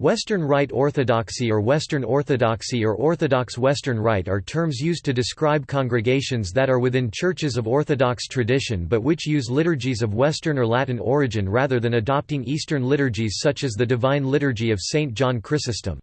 Western Rite Orthodoxy or Western Orthodoxy or Orthodox Western Rite are terms used to describe congregations that are within churches of Orthodox tradition but which use liturgies of Western or Latin origin rather than adopting Eastern liturgies such as the Divine Liturgy of St. John Chrysostom.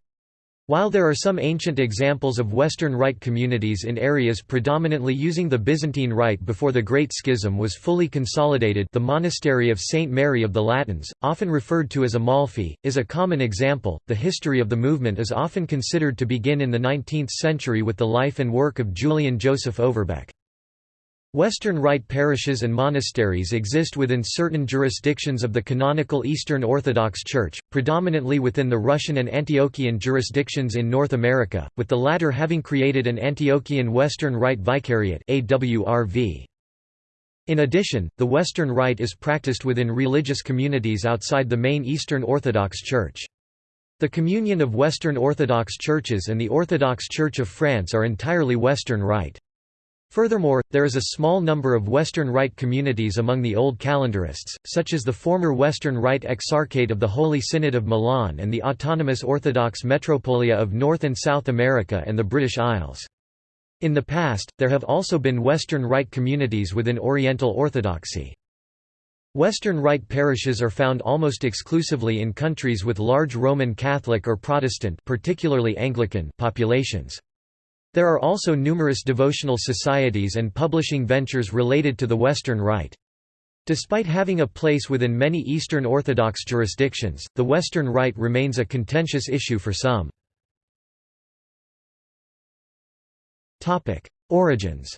While there are some ancient examples of Western Rite communities in areas predominantly using the Byzantine Rite before the Great Schism was fully consolidated the monastery of St. Mary of the Latins, often referred to as Amalfi, is a common example. The history of the movement is often considered to begin in the 19th century with the life and work of Julian Joseph Overbeck. Western Rite parishes and monasteries exist within certain jurisdictions of the canonical Eastern Orthodox Church, predominantly within the Russian and Antiochian jurisdictions in North America, with the latter having created an Antiochian Western Rite Vicariate. In addition, the Western Rite is practiced within religious communities outside the main Eastern Orthodox Church. The communion of Western Orthodox churches and the Orthodox Church of France are entirely Western Rite. Furthermore, there is a small number of Western Rite communities among the Old Calendarists, such as the former Western Rite Exarchate of the Holy Synod of Milan and the Autonomous Orthodox Metropolia of North and South America and the British Isles. In the past, there have also been Western Rite communities within Oriental Orthodoxy. Western Rite parishes are found almost exclusively in countries with large Roman Catholic or Protestant particularly Anglican populations. There are also numerous devotional societies and publishing ventures related to the Western Rite. Despite having a place within many Eastern Orthodox jurisdictions, the Western Rite remains a contentious issue for some. Origins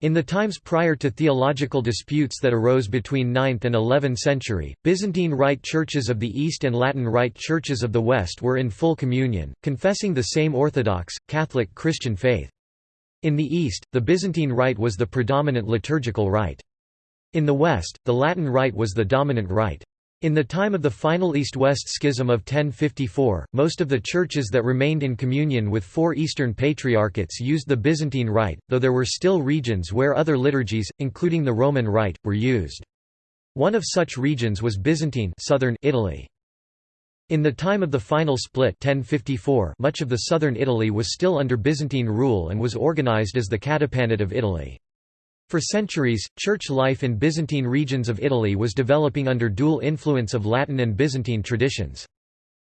In the times prior to theological disputes that arose between 9th and 11th century, Byzantine Rite churches of the East and Latin Rite churches of the West were in full communion, confessing the same Orthodox, Catholic Christian faith. In the East, the Byzantine Rite was the predominant liturgical rite. In the West, the Latin Rite was the dominant rite. In the time of the final East-West Schism of 1054, most of the churches that remained in communion with four Eastern Patriarchates used the Byzantine Rite, though there were still regions where other liturgies, including the Roman Rite, were used. One of such regions was Byzantine southern Italy. In the time of the final split 1054, much of the southern Italy was still under Byzantine rule and was organized as the Catapanate of Italy. For centuries, church life in Byzantine regions of Italy was developing under dual influence of Latin and Byzantine traditions.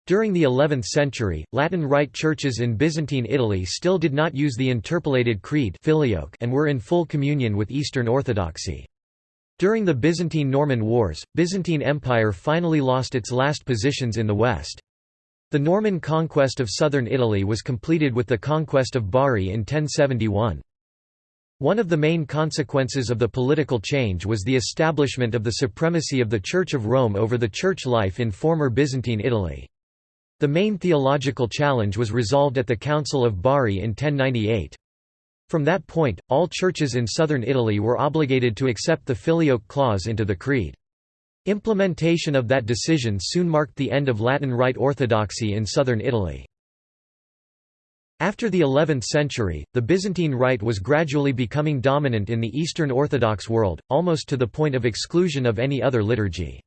During the 11th century, Latin Rite churches in Byzantine Italy still did not use the interpolated creed and were in full communion with Eastern Orthodoxy. During the Byzantine-Norman Wars, Byzantine Empire finally lost its last positions in the west. The Norman conquest of southern Italy was completed with the conquest of Bari in 1071. One of the main consequences of the political change was the establishment of the supremacy of the Church of Rome over the church life in former Byzantine Italy. The main theological challenge was resolved at the Council of Bari in 1098. From that point, all churches in southern Italy were obligated to accept the Filioque clause into the Creed. Implementation of that decision soon marked the end of Latin Rite orthodoxy in southern Italy. After the 11th century, the Byzantine Rite was gradually becoming dominant in the Eastern Orthodox world, almost to the point of exclusion of any other liturgy.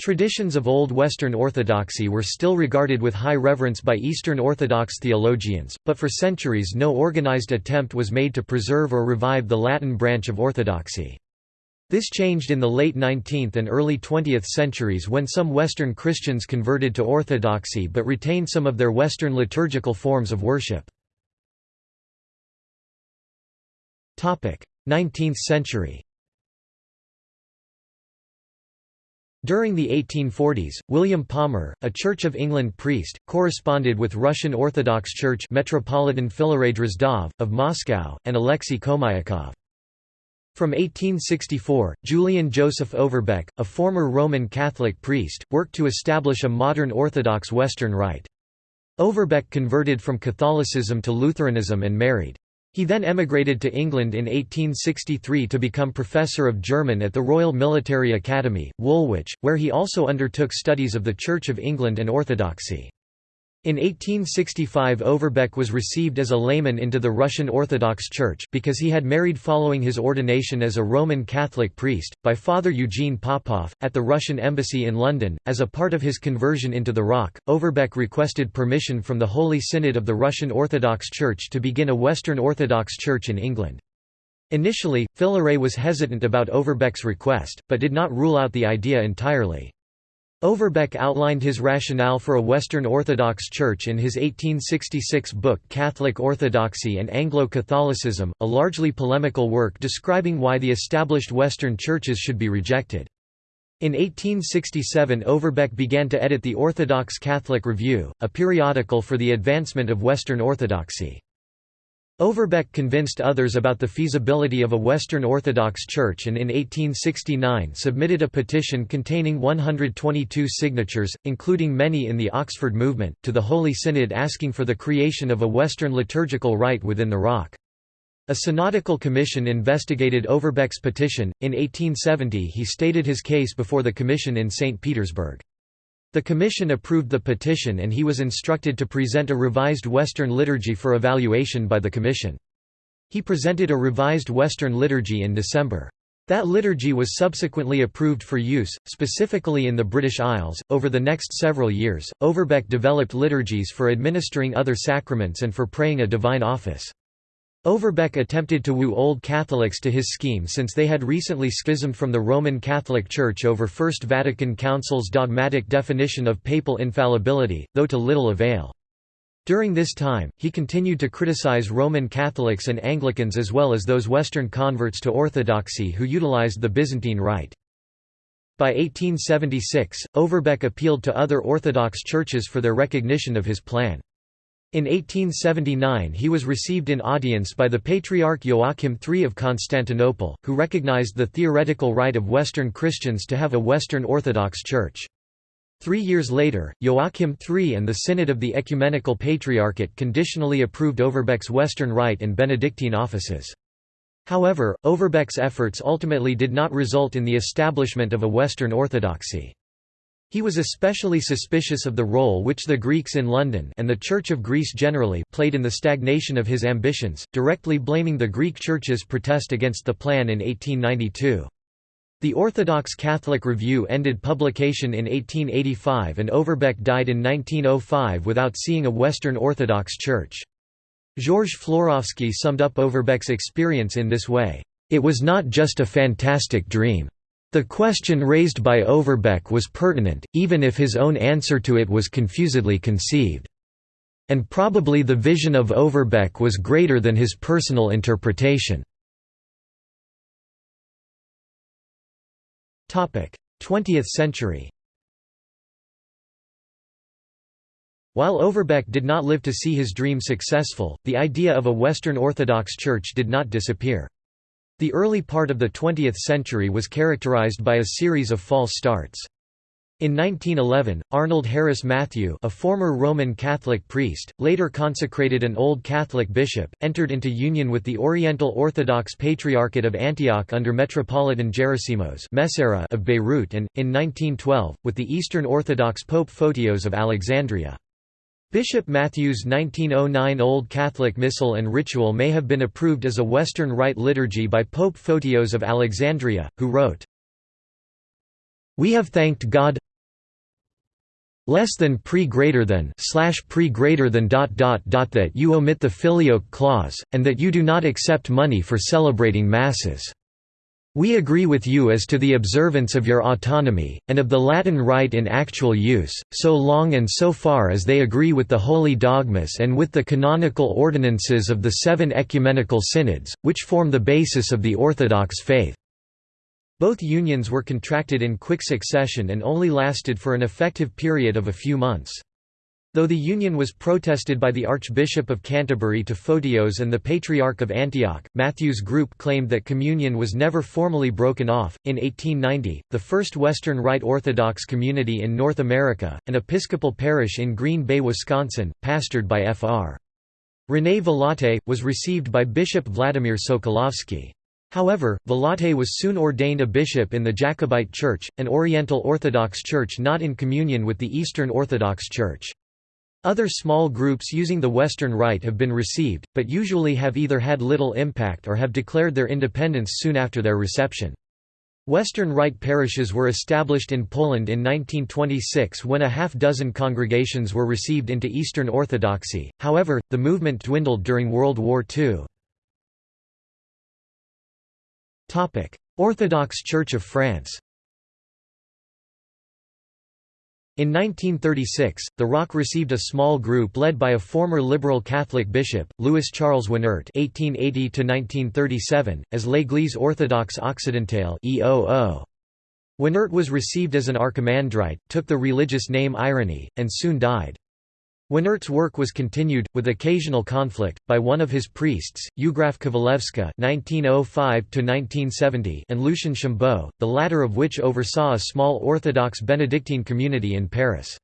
Traditions of Old Western Orthodoxy were still regarded with high reverence by Eastern Orthodox theologians, but for centuries no organized attempt was made to preserve or revive the Latin branch of Orthodoxy. This changed in the late 19th and early 20th centuries when some Western Christians converted to Orthodoxy but retained some of their Western liturgical forms of worship. 19th century During the 1840s, William Palmer, a Church of England priest, corresponded with Russian Orthodox Church Metropolitan Philaret Drozdov, of Moscow, and Alexei Khomiakov. From 1864, Julian Joseph Overbeck, a former Roman Catholic priest, worked to establish a modern Orthodox Western Rite. Overbeck converted from Catholicism to Lutheranism and married. He then emigrated to England in 1863 to become professor of German at the Royal Military Academy, Woolwich, where he also undertook studies of the Church of England and Orthodoxy. In 1865 Overbeck was received as a layman into the Russian Orthodox Church because he had married following his ordination as a Roman Catholic priest, by Father Eugene Popov, at the Russian embassy in London. As a part of his conversion into the ROC, Overbeck requested permission from the Holy Synod of the Russian Orthodox Church to begin a Western Orthodox Church in England. Initially, Filaret was hesitant about Overbeck's request, but did not rule out the idea entirely. Overbeck outlined his rationale for a Western Orthodox Church in his 1866 book Catholic Orthodoxy and Anglo-Catholicism, a largely polemical work describing why the established Western churches should be rejected. In 1867 Overbeck began to edit the Orthodox Catholic Review, a periodical for the advancement of Western Orthodoxy. Overbeck convinced others about the feasibility of a Western Orthodox Church and in 1869 submitted a petition containing 122 signatures, including many in the Oxford movement, to the Holy Synod asking for the creation of a Western liturgical rite within the ROC. A synodical commission investigated Overbeck's petition. In 1870 he stated his case before the commission in St. Petersburg. The Commission approved the petition and he was instructed to present a revised Western liturgy for evaluation by the Commission. He presented a revised Western liturgy in December. That liturgy was subsequently approved for use, specifically in the British Isles. Over the next several years, Overbeck developed liturgies for administering other sacraments and for praying a divine office. Overbeck attempted to woo Old Catholics to his scheme since they had recently schismed from the Roman Catholic Church over First Vatican Council's dogmatic definition of papal infallibility, though to little avail. During this time, he continued to criticize Roman Catholics and Anglicans as well as those Western converts to Orthodoxy who utilized the Byzantine Rite. By 1876, Overbeck appealed to other Orthodox churches for their recognition of his plan. In 1879 he was received in audience by the Patriarch Joachim III of Constantinople, who recognized the theoretical right of Western Christians to have a Western Orthodox Church. Three years later, Joachim III and the Synod of the Ecumenical Patriarchate conditionally approved Overbeck's Western Rite and Benedictine offices. However, Overbeck's efforts ultimately did not result in the establishment of a Western Orthodoxy. He was especially suspicious of the role which the Greeks in London and the Church of Greece generally played in the stagnation of his ambitions, directly blaming the Greek Church's protest against the plan in 1892. The Orthodox Catholic Review ended publication in 1885 and Overbeck died in 1905 without seeing a Western Orthodox Church. Georges Florovsky summed up Overbeck's experience in this way, "...it was not just a fantastic dream. The question raised by Overbeck was pertinent, even if his own answer to it was confusedly conceived. And probably the vision of Overbeck was greater than his personal interpretation. 20th century While Overbeck did not live to see his dream successful, the idea of a Western Orthodox Church did not disappear. The early part of the 20th century was characterized by a series of false starts. In 1911, Arnold Harris Matthew a former Roman Catholic priest, later consecrated an Old Catholic bishop, entered into union with the Oriental Orthodox Patriarchate of Antioch under Metropolitan Gerasimos of Beirut and, in 1912, with the Eastern Orthodox Pope Photios of Alexandria. Bishop Matthew's 1909 Old Catholic Missal and Ritual may have been approved as a Western Rite liturgy by Pope Photios of Alexandria, who wrote, We have thanked God less than pre greater than slash pre greater than dot dot dot that you omit the filioque clause, and that you do not accept money for celebrating masses. We agree with you as to the observance of your autonomy, and of the Latin rite in actual use, so long and so far as they agree with the holy dogmas and with the canonical ordinances of the seven ecumenical synods, which form the basis of the Orthodox faith." Both unions were contracted in quick succession and only lasted for an effective period of a few months. Though the union was protested by the Archbishop of Canterbury to Photios and the Patriarch of Antioch, Matthew's group claimed that communion was never formally broken off. In 1890, the first Western Rite Orthodox community in North America, an Episcopal parish in Green Bay, Wisconsin, pastored by Fr. René Vilatte, was received by Bishop Vladimir Sokolovsky. However, Vilatte was soon ordained a bishop in the Jacobite Church, an Oriental Orthodox Church not in communion with the Eastern Orthodox Church. Other small groups using the Western Rite have been received, but usually have either had little impact or have declared their independence soon after their reception. Western Rite parishes were established in Poland in 1926 when a half-dozen congregations were received into Eastern Orthodoxy, however, the movement dwindled during World War II. Orthodox Church of France In 1936, the ROC received a small group led by a former liberal Catholic bishop, Louis Charles Winnaert (1880–1937), as l'Église orthodoxe occidentale (EOO). Was received as an archimandrite, took the religious name Irony, and soon died. Winnaert's work was continued, with occasional conflict, by one of his priests, Eugraphe Kovalevska (1905–1970) and Lucien Chambaud, the latter of which oversaw a small Orthodox Benedictine community in Paris.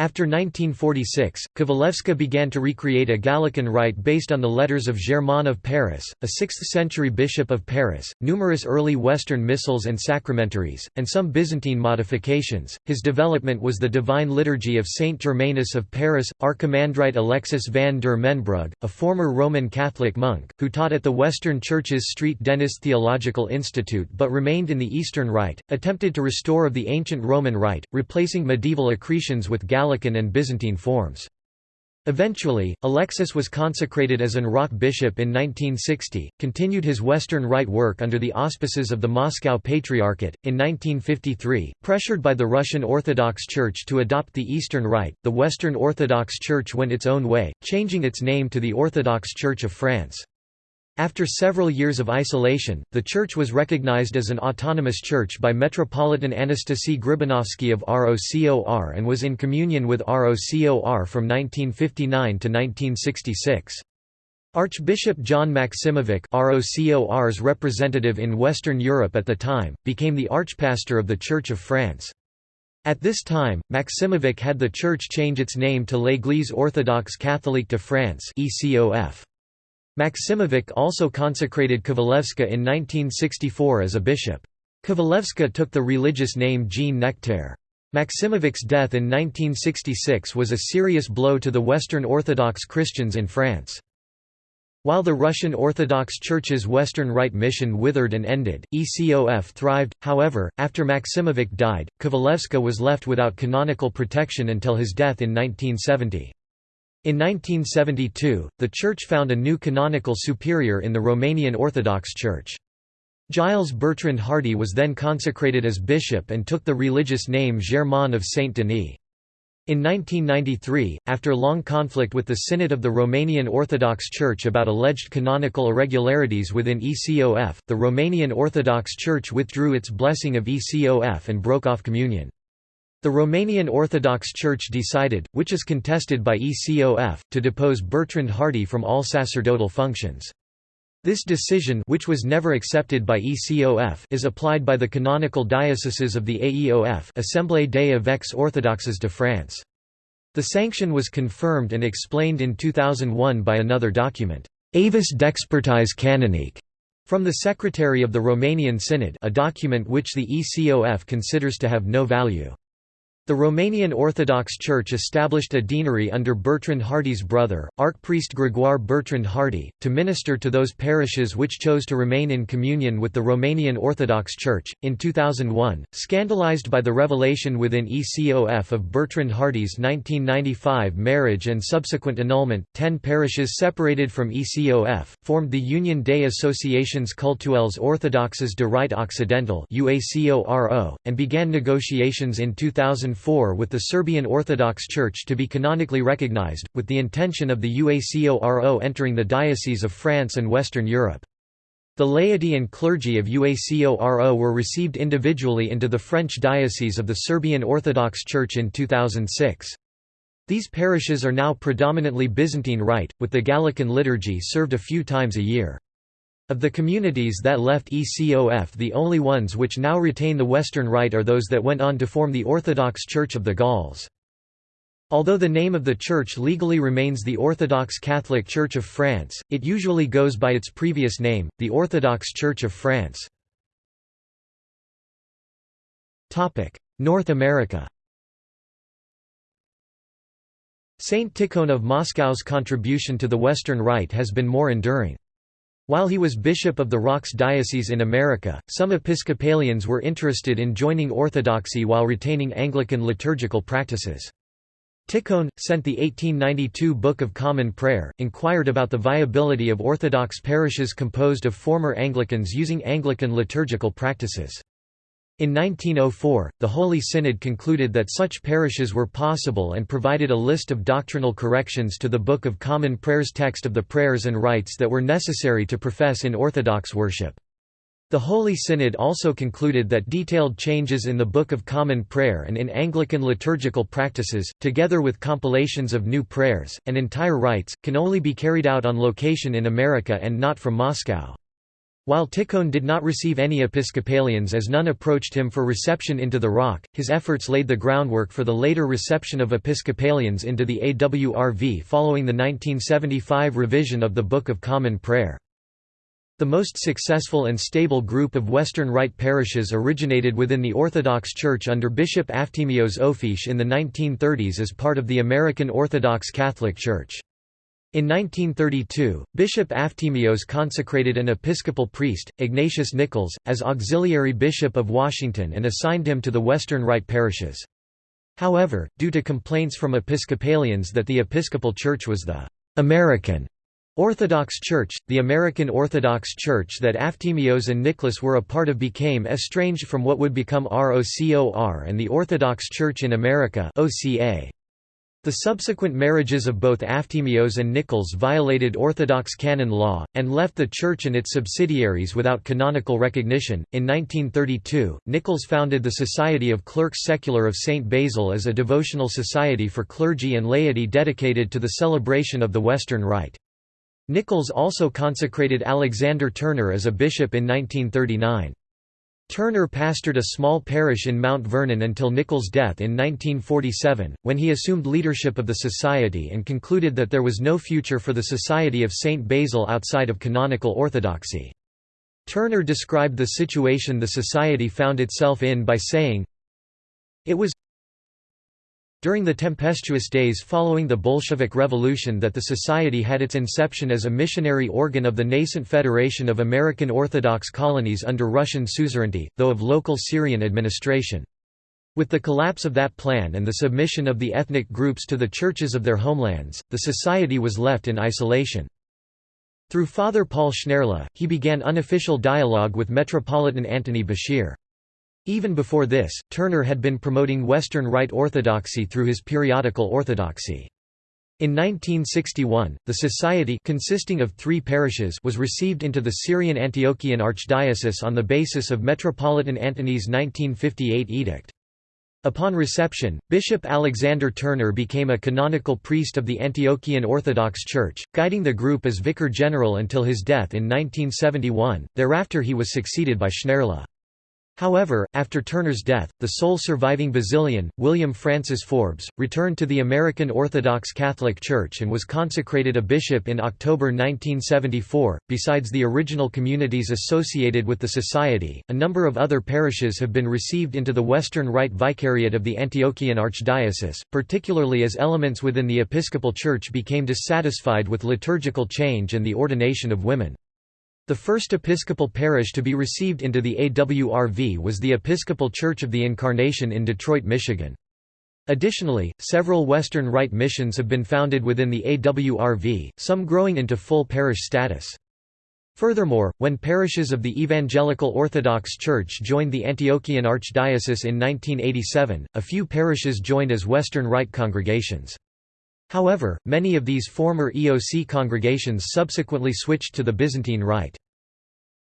After 1946, Kovalevska began to recreate a Gallican rite based on the letters of Germain of Paris, a 6th-century bishop of Paris, numerous early Western missals and sacramentaries, and some Byzantine modifications. His development was the Divine Liturgy of Saint Germanus of Paris, Archimandrite Alexis van der Mensbrugghe, a former Roman Catholic monk, who taught at the Western Church's St. Denis Theological Institute but remained in the Eastern Rite, attempted to restore of the ancient Roman Rite, replacing medieval accretions with Gallican Gallican and Byzantine forms. Eventually, Alexis was consecrated as an ROC bishop in 1960, continued his Western Rite work under the auspices of the Moscow Patriarchate. In 1953, pressured by the Russian Orthodox Church to adopt the Eastern Rite, the Western Orthodox Church went its own way, changing its name to the Orthodox Church of France. After several years of isolation, the church was recognized as an autonomous church by Metropolitan Anastasie Gribanovsky of ROCOR and was in communion with ROCOR from 1959 to 1966. Archbishop John Maksimovic ROCOR's representative in Western Europe at the time, became the archpastor of the Church of France. At this time, Maksimovic had the church change its name to L'Église orthodoxe catholique de France ECOF. Maksimovic also consecrated Kovalevska in 1964 as a bishop. Kovalevska took the religious name Jean Nectaire. Maksimovic's death in 1966 was a serious blow to the Western Orthodox Christians in France. While the Russian Orthodox Church's Western Rite mission withered and ended, ECOF thrived, however, after Maksimovic died, Kovalevska was left without canonical protection until his death in 1970. In 1972, the Church found a new canonical superior in the Romanian Orthodox Church. Giles Bertrand Hardy was then consecrated as bishop and took the religious name Germain of Saint Denis. In 1993, after long conflict with the Synod of the Romanian Orthodox Church about alleged canonical irregularities within ECOF, the Romanian Orthodox Church withdrew its blessing of ECOF and broke off communion. The Romanian Orthodox Church decided, which is contested by ECOF, to depose Bertrand Hardy from all sacerdotal functions. This decision which was never accepted by ECOF is applied by the canonical dioceses of the AEOF Assemblée des évêques orthodoxes de France. The sanction was confirmed and explained in 2001 by another document, Avis d'expertise canonique, from the Secretary of the Romanian Synod a document which the ECOF considers to have no value. The Romanian Orthodox Church established a deanery under Bertrand Hardy's brother, Archpriest Grégoire Bertrand Hardy, to minister to those parishes which chose to remain in communion with the Romanian Orthodox Church. In 2001, scandalized by the revelation within ECOF of Bertrand Hardy's 1995 marriage and subsequent annulment, ten parishes separated from ECOF, formed the Union des Associations Cultuelles Orthodoxes de Rite Occidental and began negotiations in 2004 with the Serbian Orthodox Church to be canonically recognized, with the intention of the UACORO entering the Diocese of France and Western Europe. The laity and clergy of UACORO were received individually into the French Diocese of the Serbian Orthodox Church in 2006. These parishes are now predominantly Byzantine Rite, with the Gallican liturgy served a few times a year. Of the communities that left ECOF the only ones which now retain the Western Rite are those that went on to form the Orthodox Church of the Gauls. Although the name of the church legally remains the Orthodox Catholic Church of France, it usually goes by its previous name, the Orthodox Church of France. North America Saint Tikhon of Moscow's contribution to the Western Rite has been more enduring. While he was bishop of the ROC's diocese in America, some Episcopalians were interested in joining Orthodoxy while retaining Anglican liturgical practices. Tikhon, sent the 1892 Book of Common Prayer, inquired about the viability of Orthodox parishes composed of former Anglicans using Anglican liturgical practices. In 1904, the Holy Synod concluded that such parishes were possible and provided a list of doctrinal corrections to the Book of Common Prayer's text of the prayers and rites that were necessary to profess in Orthodox worship. The Holy Synod also concluded that detailed changes in the Book of Common Prayer and in Anglican liturgical practices, together with compilations of new prayers, and entire rites, can only be carried out on location in America and not from Moscow. While Tikhon did not receive any Episcopalians as none approached him for reception into the ROC, his efforts laid the groundwork for the later reception of Episcopalians into the AWRV following the 1975 revision of the Book of Common Prayer. The most successful and stable group of Western Rite parishes originated within the Orthodox Church under Bishop Aftimios Ofiesh in the 1930s as part of the American Orthodox Catholic Church. In 1932, Bishop Aftimios consecrated an Episcopal priest, Ignatius Nichols, as auxiliary bishop of Washington and assigned him to the Western Rite parishes. However, due to complaints from Episcopalians that the Episcopal Church was the «American» Orthodox Church, the American Orthodox Church that Aftimios and Nicholas were a part of became estranged from what would become ROCOR and the Orthodox Church in America OCA. The subsequent marriages of both Aftimios and Nichols violated Orthodox canon law, and left the Church and its subsidiaries without canonical recognition. In 1932, Nichols founded the Society of Clerks Secular of St. Basil as a devotional society for clergy and laity dedicated to the celebration of the Western Rite. Nichols also consecrated Alexander Turner as a bishop in 1939. Turner pastored a small parish in Mount Vernon until Nichols' death in 1947, when he assumed leadership of the society and concluded that there was no future for the Society of St. Basil outside of canonical orthodoxy. Turner described the situation the society found itself in by saying, It was during the tempestuous days following the Bolshevik Revolution that the Society had its inception as a missionary organ of the nascent Federation of American Orthodox Colonies under Russian suzerainty, though of local Syrian administration. With the collapse of that plan and the submission of the ethnic groups to the churches of their homelands, the society was left in isolation. Through Father Paul Schneirla, he began unofficial dialogue with Metropolitan Antony Bashir. Even before this, Turner had been promoting Western Rite Orthodoxy through his periodical Orthodoxy. In 1961, the society consisting of three parishes was received into the Syrian Antiochian Archdiocese on the basis of Metropolitan Antony's 1958 edict. Upon reception, Bishop Alexander Turner became a canonical priest of the Antiochian Orthodox Church, guiding the group as vicar general until his death in 1971, thereafter he was succeeded by Schneirla. However, after Turner's death, the sole surviving Basilian, William Francis Forbes, returned to the American Orthodox Catholic Church and was consecrated a bishop in October 1974. Besides the original communities associated with the Society, a number of other parishes have been received into the Western Rite Vicariate of the Antiochian Archdiocese, particularly as elements within the Episcopal Church became dissatisfied with liturgical change and the ordination of women. The first Episcopal parish to be received into the AWRV was the Episcopal Church of the Incarnation in Detroit, Michigan. Additionally, several Western Rite missions have been founded within the AWRV, some growing into full parish status. Furthermore, when parishes of the Evangelical Orthodox Church joined the Antiochian Archdiocese in 1987, a few parishes joined as Western Rite congregations. However, many of these former EOC congregations subsequently switched to the Byzantine Rite.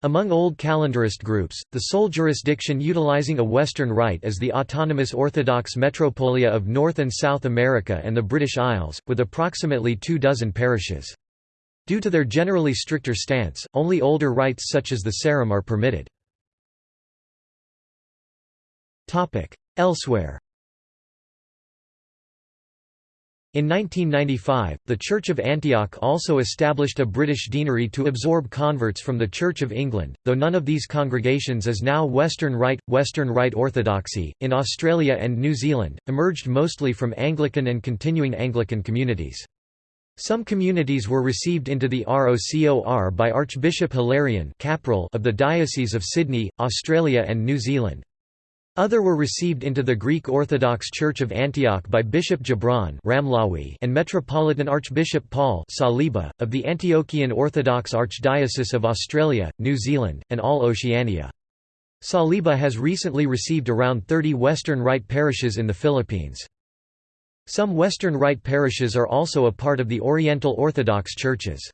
Among Old Calendarist groups, the sole jurisdiction utilizing a Western Rite is the autonomous Orthodox Metropolia of North and South America and the British Isles, with approximately two dozen parishes. Due to their generally stricter stance, only older rites such as the Sarum are permitted. Elsewhere In 1995, the Church of Antioch also established a British deanery to absorb converts from the Church of England, though none of these congregations is now Western Rite. Western Rite Orthodoxy, in Australia and New Zealand, emerged mostly from Anglican and continuing Anglican communities. Some communities were received into the ROCOR by Archbishop Hilarion of the Diocese of Sydney, Australia and New Zealand. Other were received into the Greek Orthodox Church of Antioch by Bishop Gibran and Metropolitan Archbishop Paul Saliba, of the Antiochian Orthodox Archdiocese of Australia, New Zealand, and all Oceania. Saliba has recently received around 30 Western Rite parishes in the Philippines. Some Western Rite parishes are also a part of the Oriental Orthodox churches.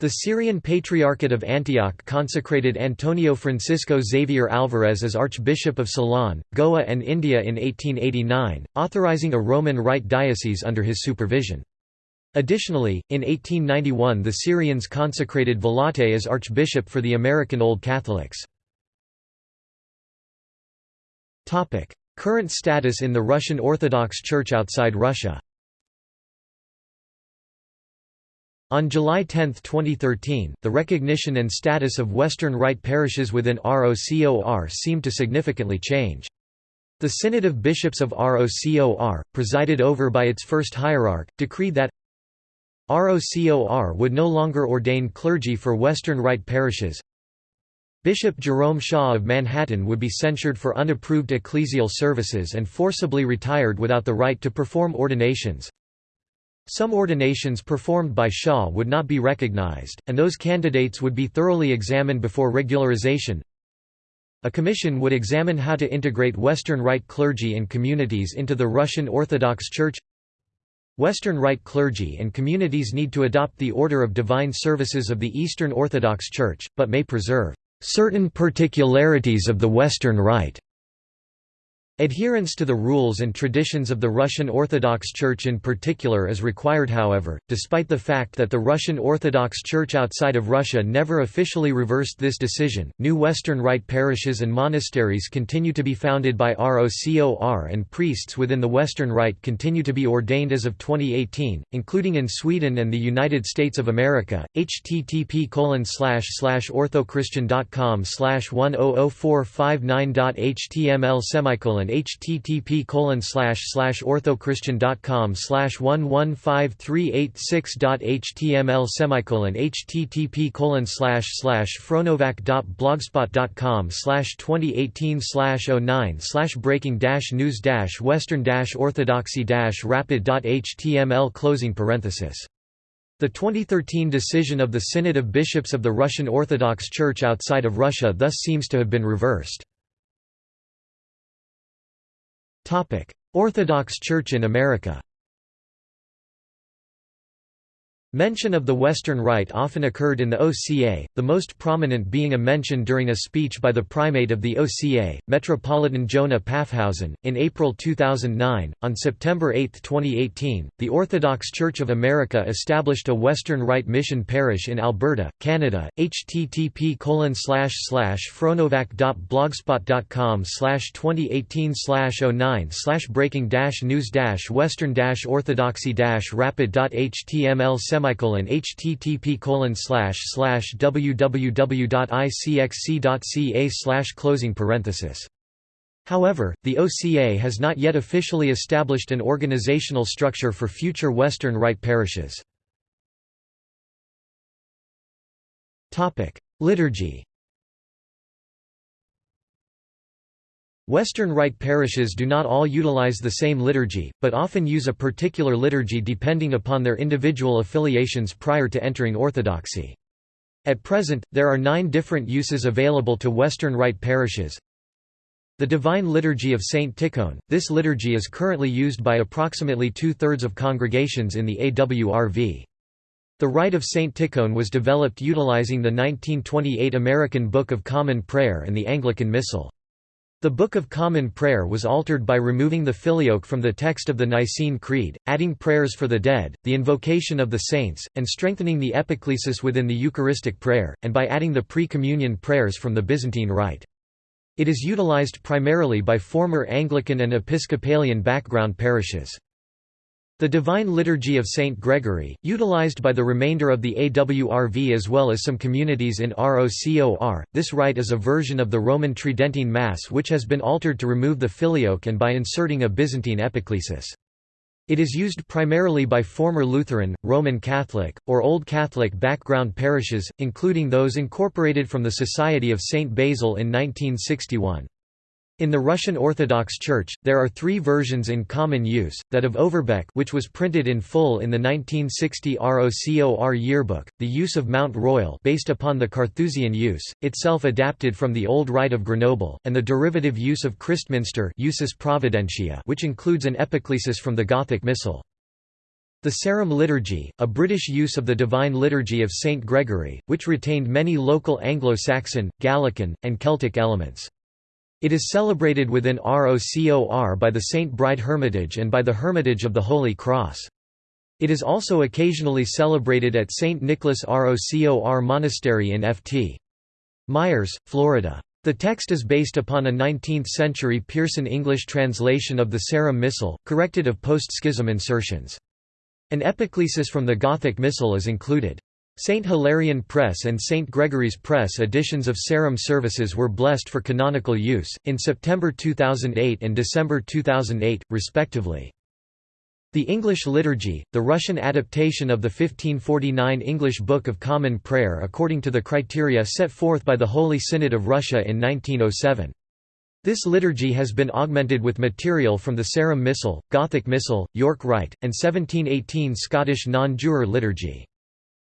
The Syrian Patriarchate of Antioch consecrated Antonio Francisco Xavier Alvarez as Archbishop of Ceylon, Goa and India in 1889, authorizing a Roman Rite diocese under his supervision. Additionally, in 1891 the Syrians consecrated Vilatte as Archbishop for the American Old Catholics. Current status in the Russian Orthodox Church outside Russia On July 10, 2013, the recognition and status of Western Rite parishes within ROCOR seemed to significantly change. The Synod of Bishops of ROCOR, presided over by its first hierarch, decreed that ROCOR would no longer ordain clergy for Western Rite parishes. Bishop Jerome Shaw of Manhattan would be censured for unapproved ecclesial services and forcibly retired without the right to perform ordinations. Some ordinations performed by Shaw would not be recognized, and those candidates would be thoroughly examined before regularization. A commission would examine how to integrate Western Rite clergy and communities into the Russian Orthodox Church. Western Rite clergy and communities need to adopt the order of divine services of the Eastern Orthodox Church, but may preserve certain particularities of the Western Rite. Adherence to the rules and traditions of the Russian Orthodox Church in particular is required however, despite the fact that the Russian Orthodox Church outside of Russia never officially reversed this decision. New Western Rite parishes and monasteries continue to be founded by ROCOR and priests within the Western Rite continue to be ordained as of 2018, including in Sweden and the United States of America. http orthochristian.com 100459.html semicolon http orthochristian.com slash 115386.html semicolon http colon slash slash fronovac.blogspot.com slash 2018 slash 09 slash breaking dash news dash western dash orthodoxy dash rapid.html closing parenthesis the 2013 decision of the Synod of Bishops of the Russian Orthodox Church outside of Russia thus seems to have been reversed. Orthodox Church in America Mention of the Western Rite often occurred in the OCA, the most prominent being a mention during a speech by the primate of the OCA, Metropolitan Jonah Paffhausen, in April 2009. On September 8, 2018, the Orthodox Church of America established a Western Rite mission parish in Alberta, Canada. http fronovac.blogspot.com 2018 09 breaking news western orthodoxy rapid.html semicolon http colon slash slash www.icxc.ca slash closing parenthesis. However, the OCA has not yet officially established an organizational structure for future Western Rite parishes. Liturgy Western Rite parishes do not all utilize the same liturgy, but often use a particular liturgy depending upon their individual affiliations prior to entering Orthodoxy. At present, there are nine different uses available to Western Rite parishes. The Divine Liturgy of St. Tikhon – This liturgy is currently used by approximately two-thirds of congregations in the AWRV. The Rite of St. Tikhon was developed utilizing the 1928 American Book of Common Prayer and the Anglican Missal. The Book of Common Prayer was altered by removing the filioque from the text of the Nicene Creed, adding prayers for the dead, the invocation of the saints, and strengthening the epiclesis within the Eucharistic prayer, and by adding the pre-communion prayers from the Byzantine Rite. It is utilized primarily by former Anglican and Episcopalian background parishes. The Divine Liturgy of St. Gregory, utilized by the remainder of the AWRV as well as some communities in ROCOR, this rite is a version of the Roman Tridentine Mass which has been altered to remove the filioque and by inserting a Byzantine epiclesis. It is used primarily by former Lutheran, Roman Catholic, or Old Catholic background parishes, including those incorporated from the Society of St. Basil in 1961. In the Russian Orthodox Church, there are three versions in common use, that of Overbeck which was printed in full in the 1960 ROCOR yearbook, the use of Mount Royal based upon the Carthusian use, itself adapted from the Old Rite of Grenoble, and the derivative use of Christminster usus Providentia which includes an epiclesis from the Gothic Missal. The Sarum Liturgy, a British use of the Divine Liturgy of St. Gregory, which retained many local Anglo-Saxon, Gallican, and Celtic elements. It is celebrated within ROCOR by the St. Bride Hermitage and by the Hermitage of the Holy Cross. It is also occasionally celebrated at St. Nicholas ROCOR Monastery in Ft. Myers, Florida. The text is based upon a 19th-century Pearson English translation of the Sarum Missal, corrected of post-schism insertions. An epiclesis from the Gothic Missal is included. St. Hilarion Press and St. Gregory's Press editions of Sarum services were blessed for canonical use, in September 2008 and December 2008, respectively. The English Liturgy, the Russian adaptation of the 1549 English Book of Common Prayer according to the criteria set forth by the Holy Synod of Russia in 1907. This liturgy has been augmented with material from the Sarum Missal, Gothic Missal, York Rite, and 1718 Scottish non-juror liturgy.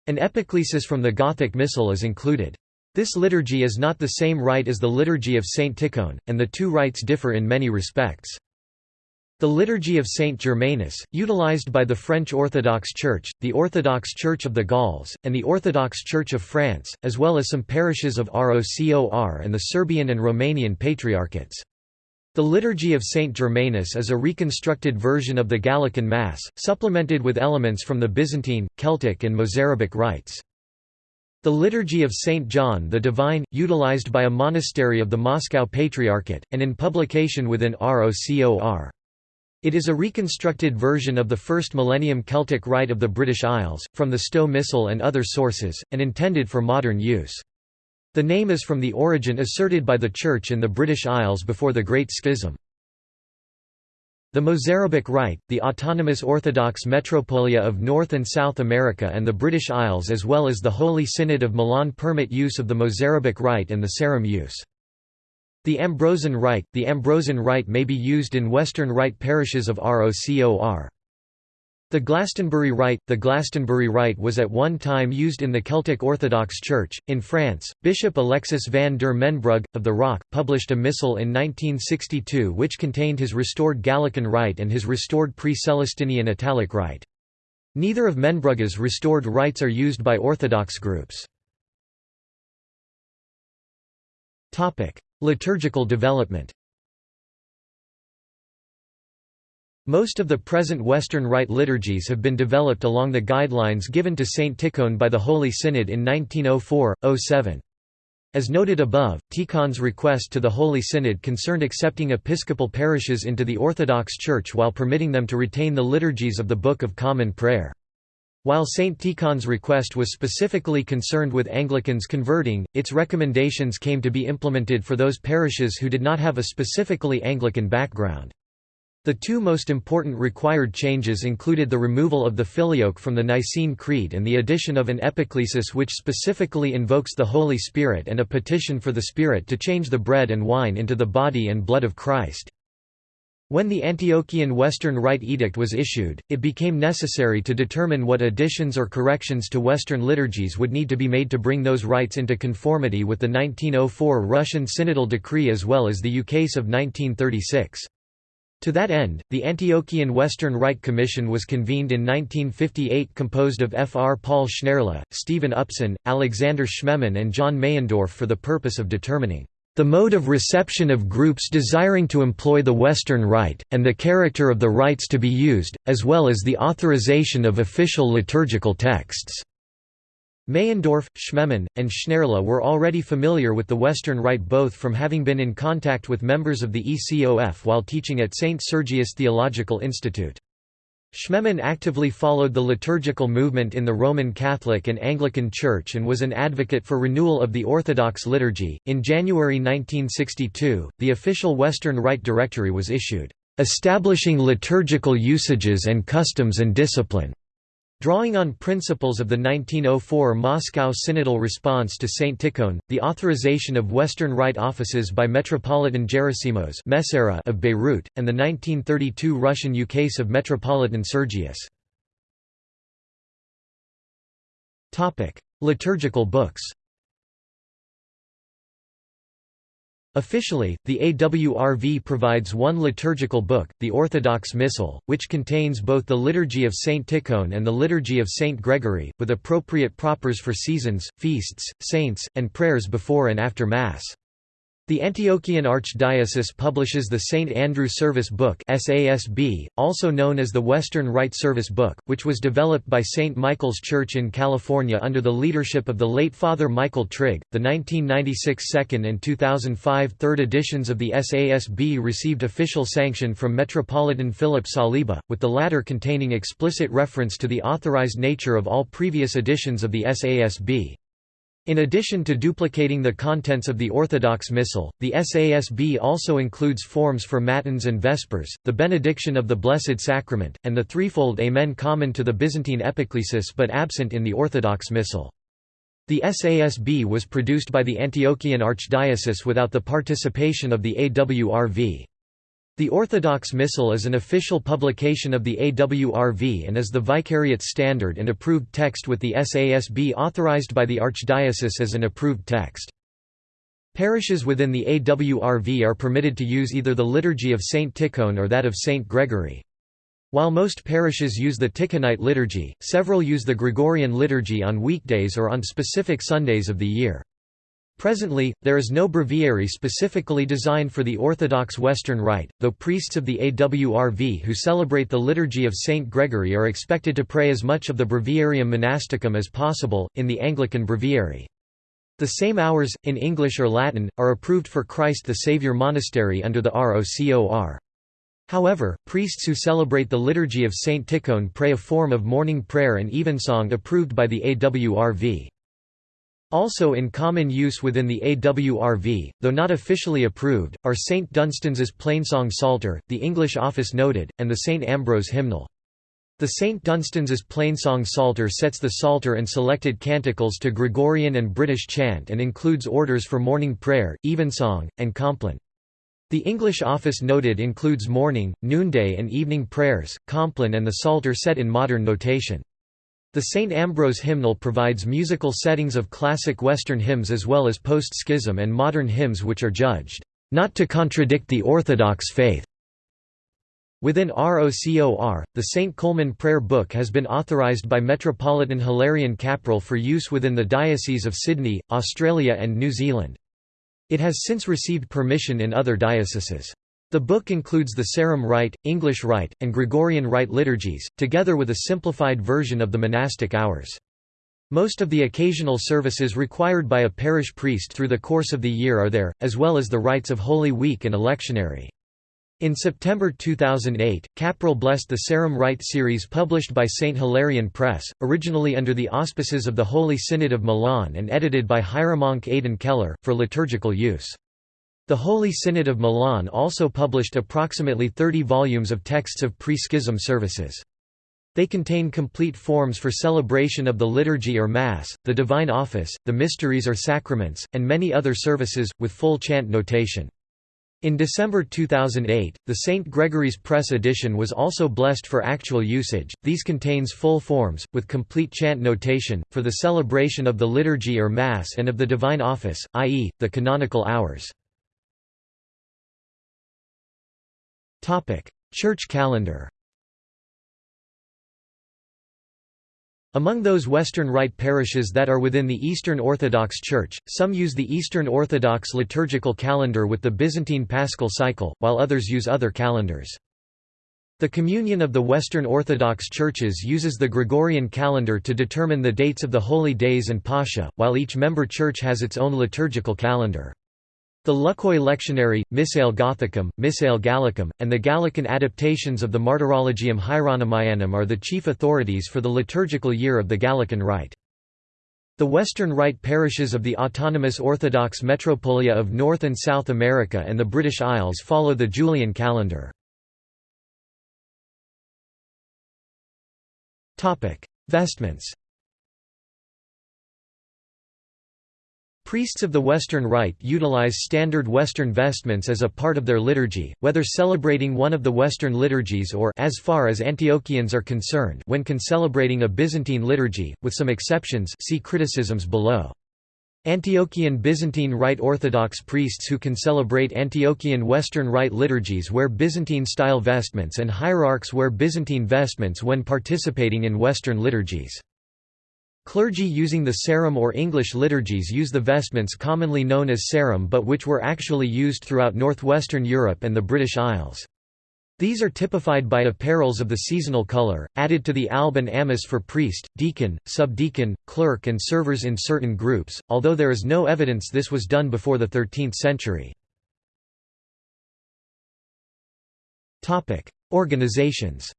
An epiclesis from the Gothic Missal is included. This liturgy is not the same rite as the Liturgy of Saint Tikhon, and the two rites differ in many respects. The Liturgy of Saint Germanus, utilized by the French Orthodox Church, the Orthodox Church of the Gauls, and the Orthodox Church of France, as well as some parishes of ROCOR and the Serbian and Romanian Patriarchates. The Liturgy of Saint Germanus is a reconstructed version of the Gallican Mass, supplemented with elements from the Byzantine, Celtic and Mozarabic rites. The Liturgy of Saint John the Divine, utilized by a monastery of the Moscow Patriarchate, and in publication within ROCOR. It is a reconstructed version of the first millennium Celtic rite of the British Isles, from the Stowe Missal and other sources, and intended for modern use. The name is from the origin asserted by the Church in the British Isles before the Great Schism. The Mozarabic Rite, the autonomous Orthodox Metropolia of North and South America and the British Isles as well as the Holy Synod of Milan permit use of the Mozarabic Rite and the Sarum use. The Ambrosian Rite – The Ambrosian Rite may be used in Western Rite parishes of ROCOR. The Glastonbury Rite The Glastonbury Rite was at one time used in the Celtic Orthodox Church. In France, Bishop Alexis van der Mensbrugghe, of the Rock, published a missal in 1962 which contained his restored Gallican Rite and his restored pre-Celestinian Italic Rite. Neither of Mensbrugghe's restored rites are used by Orthodox groups. Liturgical development Most of the present Western Rite liturgies have been developed along the guidelines given to Saint Tikhon by the Holy Synod in 1904–07. As noted above, Tikhon's request to the Holy Synod concerned accepting episcopal parishes into the Orthodox Church while permitting them to retain the liturgies of the Book of Common Prayer. While St. Tikhon's request was specifically concerned with Anglicans converting, its recommendations came to be implemented for those parishes who did not have a specifically Anglican background. The two most important required changes included the removal of the filioque from the Nicene Creed and the addition of an epiclesis which specifically invokes the Holy Spirit and a petition for the Spirit to change the bread and wine into the body and blood of Christ. When the Antiochian Western Rite Edict was issued, it became necessary to determine what additions or corrections to Western liturgies would need to be made to bring those rites into conformity with the 1904 Russian Synodal Decree as well as the Ukase of 1936. To that end, the Antiochian Western Rite Commission was convened in 1958 composed of F. R. Paul Schneirla, Stephen Upson, Alexander Schmemann and John Meyendorff for the purpose of determining the mode of reception of groups desiring to employ the Western Rite, and the character of the rites to be used, as well as the authorization of official liturgical texts. Meyendorff, Schmemann, and Schneirla were already familiar with the Western Rite both from having been in contact with members of the ECOF while teaching at St. Sergius Theological Institute. Schmemann actively followed the liturgical movement in the Roman Catholic and Anglican Church and was an advocate for renewal of the Orthodox liturgy. In January 1962, the official Western Rite Directory was issued, establishing liturgical usages and customs and discipline. Drawing on principles of the 1904 Moscow Synodal response to Saint Tikhon, the authorization of Western Rite offices by Metropolitan Gerasimos of Beirut, and the 1932 Russian ukase of Metropolitan Sergius. Liturgical books Officially, the AWRV provides one liturgical book, the Orthodox Missal, which contains both the Liturgy of Saint Tikhon and the Liturgy of Saint Gregory, with appropriate propers for seasons, feasts, saints, and prayers before and after Mass. The Antiochian Archdiocese publishes the St. Andrew Service Book SASB, also known as the Western Rite Service Book, which was developed by St. Michael's Church in California under the leadership of the late Father Michael Trigg. The 1996 second and 2005 third editions of the SASB received official sanction from Metropolitan Philip Saliba, with the latter containing explicit reference to the authorized nature of all previous editions of the SASB. In addition to duplicating the contents of the Orthodox Missal, the SASB also includes forms for Matins and Vespers, the benediction of the Blessed Sacrament, and the threefold Amen common to the Byzantine Epiclesis but absent in the Orthodox Missal. The SASB was produced by the Antiochian Archdiocese without the participation of the AWRV. The Orthodox Missal is an official publication of the AWRV and is the Vicariate standard and approved text with the SASB authorized by the Archdiocese as an approved text. Parishes within the AWRV are permitted to use either the Liturgy of Saint Tikhon or that of Saint Gregory. While most parishes use the Tikhonite liturgy, several use the Gregorian liturgy on weekdays or on specific Sundays of the year. Presently, there is no breviary specifically designed for the Orthodox Western Rite, though priests of the AWRV who celebrate the Liturgy of St. Gregory are expected to pray as much of the Breviarium Monasticum as possible, in the Anglican Breviary. The same hours, in English or Latin, are approved for Christ the Saviour Monastery under the ROCOR. However, priests who celebrate the Liturgy of St. Tikhon pray a form of morning prayer and evensong approved by the AWRV. Also in common use within the AWRV, though not officially approved, are St. Dunstan's Plainsong Psalter, the English Office Noted, and the St. Ambrose Hymnal. The St. Dunstan's Plainsong Psalter sets the Psalter and selected canticles to Gregorian and British chant and includes orders for morning prayer, evensong, and compline. The English Office Noted includes morning, noonday and evening prayers, compline and the Psalter set in modern notation. The St. Ambrose hymnal provides musical settings of classic Western hymns as well as post-schism and modern hymns which are judged, "...not to contradict the Orthodox faith." Within ROCOR, the St. Colman Prayer Book has been authorised by Metropolitan Hilarion Kapral for use within the Diocese of Sydney, Australia and New Zealand. It has since received permission in other dioceses. The book includes the Sarum Rite, English Rite, and Gregorian Rite liturgies, together with a simplified version of the monastic hours. Most of the occasional services required by a parish priest through the course of the year are there, as well as the rites of Holy Week and electionary. In September 2008, Kapral blessed the Sarum Rite series published by St. Hilarion Press, originally under the auspices of the Holy Synod of Milan and edited by Hieromonk Aidan Keller, for liturgical use. The Holy Synod of Milan also published approximately 30 volumes of texts of pre-schism services. They contain complete forms for celebration of the liturgy or Mass, the Divine Office, the mysteries or sacraments, and many other services, with full chant notation. In December 2008, the St. Gregory's Press edition was also blessed for actual usage. These contains full forms, with complete chant notation, for the celebration of the liturgy or Mass and of the Divine Office, i.e., the canonical hours. Church calendar Among those Western Rite parishes that are within the Eastern Orthodox Church, some use the Eastern Orthodox liturgical calendar with the Byzantine Paschal cycle, while others use other calendars. The Communion of the Western Orthodox Churches uses the Gregorian calendar to determine the dates of the holy days and Pascha, while each member church has its own liturgical calendar. The Luxeuil Lectionary, Missale Gothicum, Missale Gallicum, and the Gallican adaptations of the Martyrologium Hieronymianum are the chief authorities for the liturgical year of the Gallican Rite. The Western Rite parishes of the autonomous Orthodox Metropolia of North and South America and the British Isles follow the Julian calendar. Vestments Priests of the Western Rite utilize standard Western vestments as a part of their liturgy, whether celebrating one of the Western liturgies or as far as Antiochians are concerned when can celebrating a Byzantine liturgy, with some exceptions see criticisms below. Antiochian Byzantine Rite Orthodox priests who can celebrate Antiochian Western Rite liturgies wear Byzantine-style vestments and hierarchs wear Byzantine vestments when participating in Western liturgies. Clergy using the Sarum or English liturgies use the vestments commonly known as Sarum but which were actually used throughout northwestern Europe and the British Isles. These are typified by apparels of the seasonal color, added to the alb and amice for priest, deacon, subdeacon, clerk and servers in certain groups, although there is no evidence this was done before the 13th century. Organizations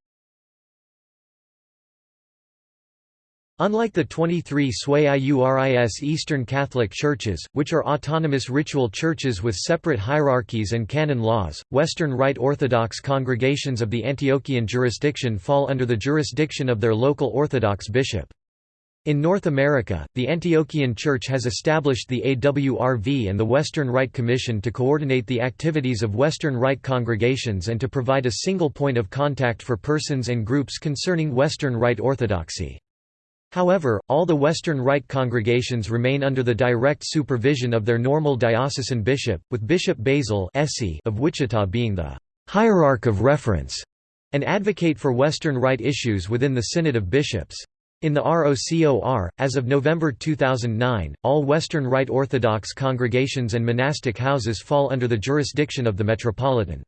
Unlike the 23 Sui Iuris Eastern Catholic Churches, which are autonomous ritual churches with separate hierarchies and canon laws, Western Rite Orthodox congregations of the Antiochian jurisdiction fall under the jurisdiction of their local Orthodox bishop. In North America, the Antiochian Church has established the AWRV and the Western Rite Commission to coordinate the activities of Western Rite congregations and to provide a single point of contact for persons and groups concerning Western Rite Orthodoxy. However, all the Western Rite congregations remain under the direct supervision of their normal diocesan bishop, with Bishop Basil of Wichita being the «hierarch of reference» and advocate for Western Rite issues within the Synod of Bishops. In the ROCOR, as of November 2009, all Western Rite Orthodox congregations and monastic houses fall under the jurisdiction of the Metropolitan.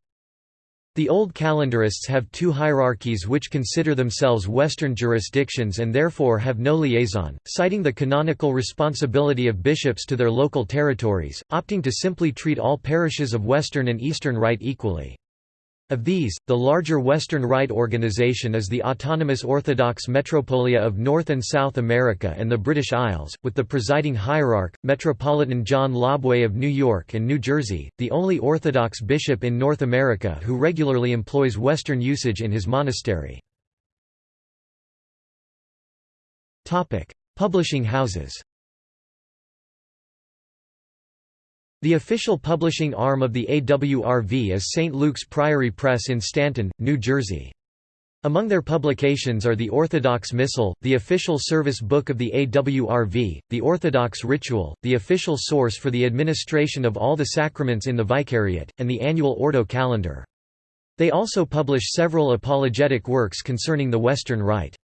The Old Calendarists have two hierarchies which consider themselves Western jurisdictions and therefore have no liaison, citing the canonical responsibility of bishops to their local territories, opting to simply treat all parishes of Western and Eastern Rite equally. Of these, the larger Western Rite organization is the Autonomous Orthodox Metropolia of North and South America and the British Isles, with the presiding hierarch, Metropolitan John LoBue of New York and New Jersey, the only Orthodox bishop in North America who regularly employs Western usage in his monastery. Publishing houses The official publishing arm of the AWRV is St. Luke's Priory Press in Stanton, New Jersey. Among their publications are the Orthodox Missal, the official service book of the AWRV, the Orthodox Ritual, the official source for the administration of all the sacraments in the Vicariate, and the annual Ordo calendar. They also publish several apologetic works concerning the Western Rite.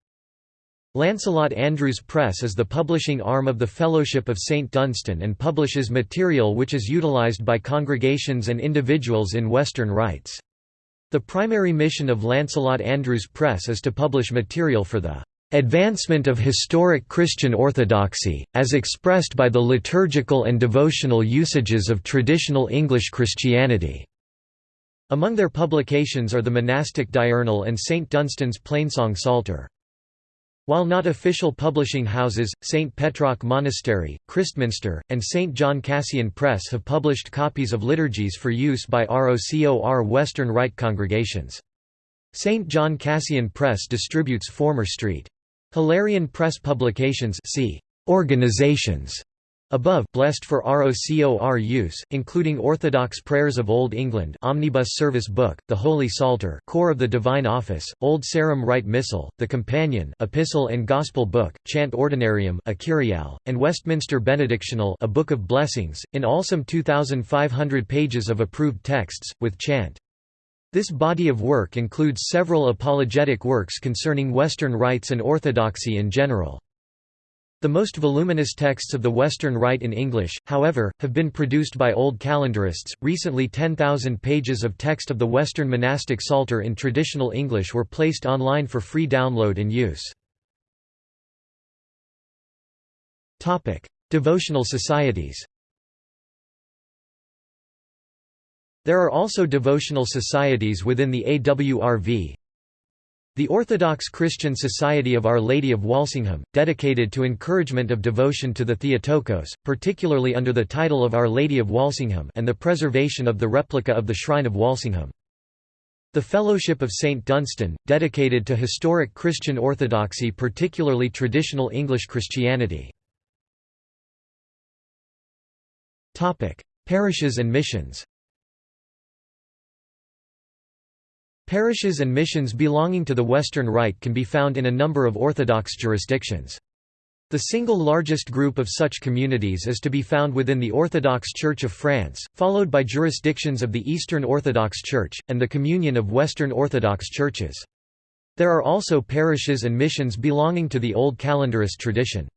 Lancelot Andrewes Press is the publishing arm of the Fellowship of St. Dunstan and publishes material which is utilized by congregations and individuals in Western rites. The primary mission of Lancelot Andrewes Press is to publish material for the advancement of historic Christian orthodoxy, as expressed by the liturgical and devotional usages of traditional English Christianity." Among their publications are the monastic diurnal and St. Dunstan's Plainsong Psalter. While not official publishing houses, St. Petroc Monastery, Christminster, and St. John Cassian Press have published copies of liturgies for use by ROCOR Western Rite congregations. St. John Cassian Press distributes former St. Hilarion Press publications see organizations Above blessed for ROCOR use, including Orthodox Prayers of Old England Omnibus Service Book, the Holy Psalter Core of the Divine Office, Old Sarum Rite Missal, the Companion Epistle and Gospel Book, Chant Ordinarium a Kyriale, and Westminster Benedictional a Book of Blessings, in all some 2,500 pages of approved texts, with chant. This body of work includes several apologetic works concerning Western rites and orthodoxy in general. The most voluminous texts of the Western Rite in English, however, have been produced by Old Calendarists. Recently, 10,000 pages of text of the Western monastic Psalter in traditional English were placed online for free download and use. Topic: Devotional societies. There are also devotional societies within the AWRV. The Orthodox Christian Society of Our Lady of Walsingham, dedicated to encouragement of devotion to the Theotokos, particularly under the title of Our Lady of Walsingham and the preservation of the replica of the Shrine of Walsingham. The Fellowship of St. Dunstan, dedicated to historic Christian orthodoxy particularly traditional English Christianity. Parishes and missions Parishes and missions belonging to the Western Rite can be found in a number of Orthodox jurisdictions. The single largest group of such communities is to be found within the Orthodox Church of France, followed by jurisdictions of the Eastern Orthodox Church, and the Communion of Western Orthodox Churches. There are also parishes and missions belonging to the Old Calendarist tradition.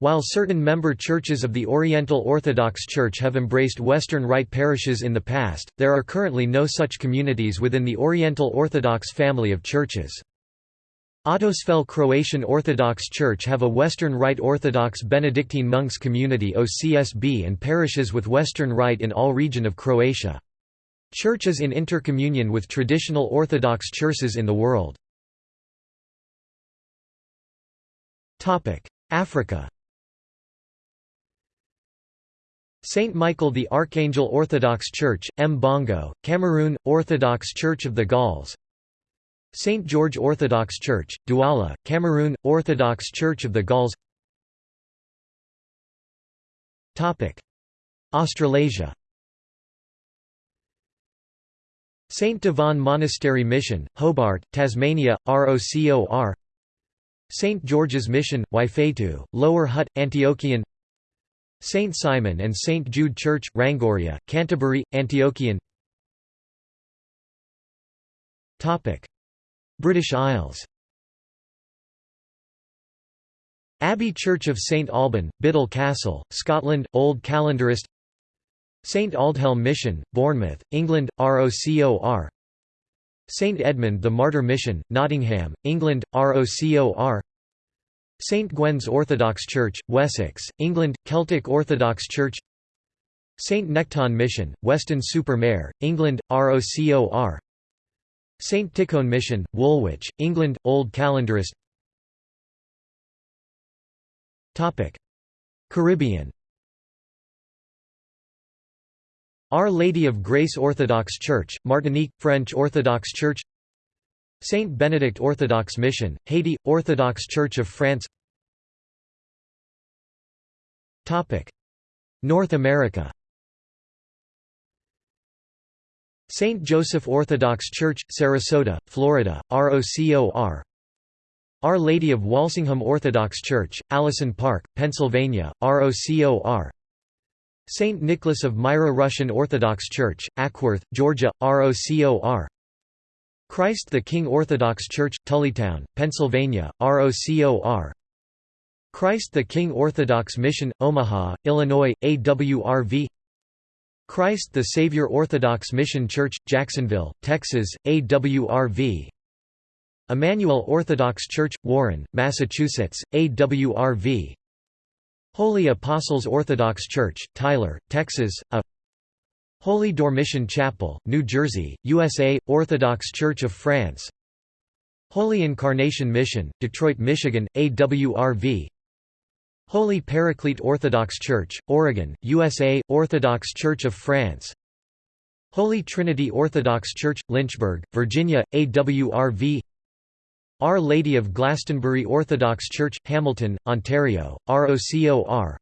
While certain member churches of the Oriental Orthodox Church have embraced Western Rite parishes in the past, there are currently no such communities within the Oriental Orthodox family of churches. Otosfel Croatian Orthodox Church have a Western Rite Orthodox Benedictine monks community OCSB and parishes with Western Rite in all region of Croatia. Church is in intercommunion with traditional Orthodox churches in the world. Africa Saint Michael the Archangel Orthodox Church, Mbongo, Cameroon, Orthodox Church of the Gauls St. George Orthodox Church, Douala, Cameroon, Orthodox Church of the Gauls Australasia St. Devon Monastery Mission, Hobart, Tasmania, ROCOR St. George's Mission, Waiwhetu, Lower Hutt, Antiochian Saint Simon and Saint Jude Church, Rangiora, Canterbury, Antiochian. British Isles. Abbey Church of St Alban, Biddell Castle, Scotland, Old Calendarist. St Aldhelm Mission, Bournemouth, England, ROCOR St Edmund the Martyr Mission, Nottingham, England, ROCOR St Gwen's Orthodox Church, Wessex, England, Celtic Orthodox Church St Nectan Mission, Weston-super-Mare, England, ROCOR St Tikhon Mission, Woolwich, England, Old Calendarist. Caribbean. Our Lady of Grace Orthodox Church, Martinique, French Orthodox Church Saint Benedict Orthodox Mission, Haiti, Orthodox Church of France North America St. Joseph Orthodox Church, Sarasota, Florida, ROCOR Our Lady of Walsingham Orthodox Church, Allison Park, Pennsylvania, ROCOR St. Nicholas of Myra Russian Orthodox Church, Acworth, Georgia, ROCOR Christ the King Orthodox Church, Tullytown, Pennsylvania, ROCOR Christ the King Orthodox Mission, Omaha, Illinois, AWRV Christ the Savior Orthodox Mission Church, Jacksonville, Texas, AWRV Emmanuel Orthodox Church, Warren, Massachusetts, AWRV Holy Apostles Orthodox Church, Tyler, Texas, A Holy Dormition Chapel, New Jersey, USA, Orthodox Church of France. Holy Incarnation Mission, Detroit, Michigan, AWRV Holy Paraclete Orthodox Church, Oregon, USA, Orthodox Church of France. Holy Trinity Orthodox Church, Lynchburg, Virginia, AWRV Our Lady of Glastonbury Orthodox Church, Hamilton, Ontario, ROCOR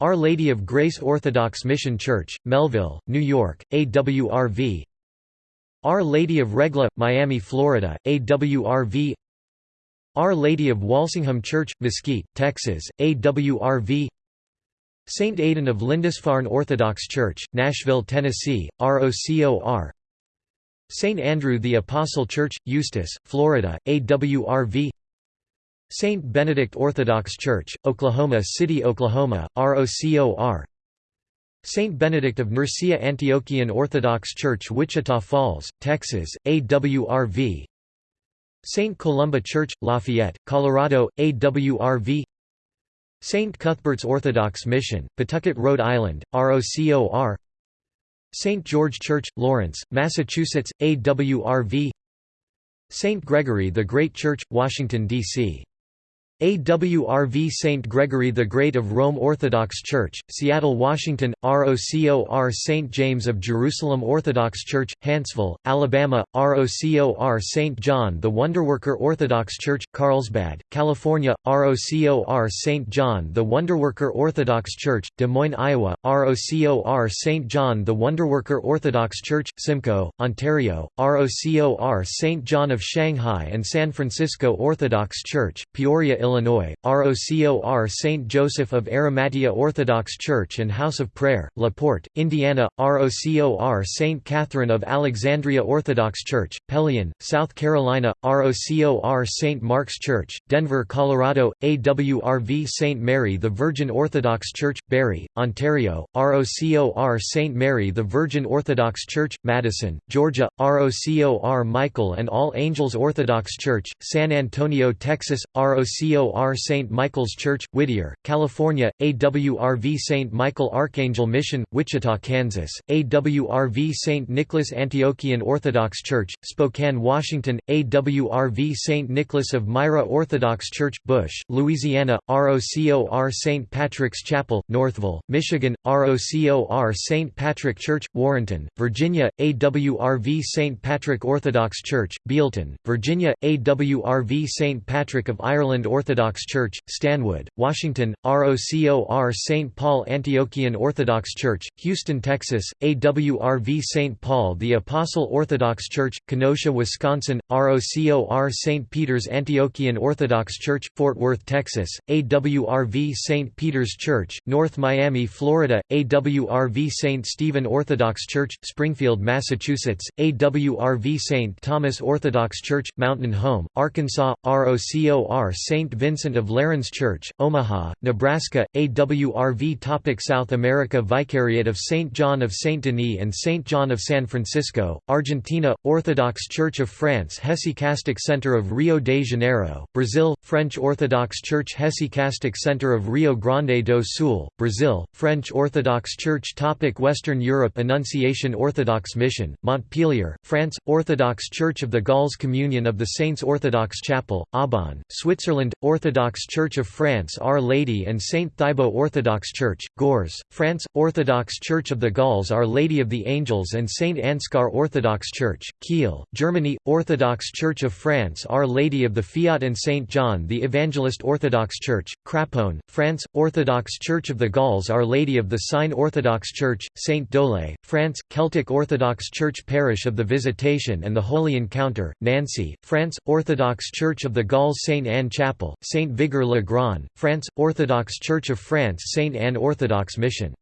our Lady of Grace Orthodox Mission Church, Melville, New York, AWRV Our Lady of Regla, Miami, Florida, AWRV Our Lady of Walsingham Church, Mesquite, Texas, AWRV St. Aidan of Lindisfarne Orthodox Church, Nashville, Tennessee, ROCOR St. Andrew the Apostle Church, Eustis, Florida, AWRV St. Benedict Orthodox Church, Oklahoma City, Oklahoma, ROCOR St. Benedict of Nursia Antiochian Orthodox Church Wichita Falls, Texas, AWRV St. Columba Church, Lafayette, Colorado, AWRV St. Cuthbert's Orthodox Mission, Pawtucket, Rhode Island, ROCOR St. George Church, Lawrence, Massachusetts, AWRV St. Gregory the Great Church, Washington, D.C. AWRV St. Gregory the Great of Rome Orthodox Church, Seattle, Washington, ROCOR St. James of Jerusalem Orthodox Church, Huntsville, Alabama, ROCOR St. John the Wonderworker Orthodox Church, Carlsbad, California, ROCOR St. John the Wonderworker Orthodox Church, Des Moines, Iowa, ROCOR St. John the Wonderworker Orthodox Church, Simcoe, Ontario, ROCOR St. John of Shanghai and San Francisco Orthodox Church, Peoria, Illinois Illinois, ROCOR St. Joseph of Arimathea Orthodox Church and House of Prayer, La Porte, Indiana, ROCOR St. Catherine of Alexandria Orthodox Church, Pelion, South Carolina, ROCOR St. Mark's Church, Denver, Colorado, AWRV St. Mary the Virgin Orthodox Church, Barrie, Ontario, ROCOR St. Mary the Virgin Orthodox Church, Madison, Georgia, ROCOR Michael and All Angels Orthodox Church, San Antonio, Texas, ROCOR AWR St. Michael's Church, Whittier, California, AWRV St. Michael Archangel Mission, Wichita, Kansas, AWRV St. Nicholas Antiochian Orthodox Church, Spokane, Washington, AWRV St. Nicholas of Myra Orthodox Church, Bush, Louisiana, ROCOR St. Patrick's Chapel, Northville, Michigan, ROCOR St. Patrick Church, Warrenton, Virginia, AWRV St. Patrick Orthodox Church, Bealeton, Virginia, AWRV St. Patrick of Ireland Orthodox Orthodox Church, Stanwood, Washington, ROCOR St. Paul Antiochian Orthodox Church, Houston, Texas, AWRV St. Paul the Apostle Orthodox Church, Kenosha, Wisconsin, ROCOR St. Peter's Antiochian Orthodox Church, Fort Worth, Texas, AWRV St. Peter's Church, North Miami, Florida, AWRV St. Stephen Orthodox Church, Springfield, Massachusetts, AWRV St. Thomas Orthodox Church, Mountain Home, Arkansas, ROCOR St. Vincent of Lerins Church, Omaha, Nebraska, AWRV Topic South America Vicariate of St. John of St. Denis and St. John of San Francisco, Argentina, Orthodox Church of France Hesychastic Center of Rio de Janeiro, Brazil, French Orthodox Church Hesychastic Center of Rio Grande do Sul, Brazil, French Orthodox Church Topic Western Europe Annunciation Orthodox Mission, Montpellier, France, Orthodox Church of the Gauls Communion of the Saints Orthodox Chapel, Aubonne, Switzerland, Orthodox Church of France Our Lady and Saint Thibaut Orthodox Church, Gurs, France, Orthodox Church of the Gauls Our Lady of the Angels and Saint Ansgar Orthodox Church, Kiel, Germany, Orthodox Church of France Our Lady of the Fiat and Saint John the Evangelist Orthodox Church, Craponne, France, Orthodox Church of the Gauls Our Lady of the Sign Orthodox Church, Saint Dole, France, Celtic Orthodox Church Parish of the Visitation and the Holy Encounter, Nancy, France, Orthodox Church of the Gauls Saint Anne Chapel, Saint Vigor le Grand, France, Orthodox Church of France Saint Anne Orthodox Mission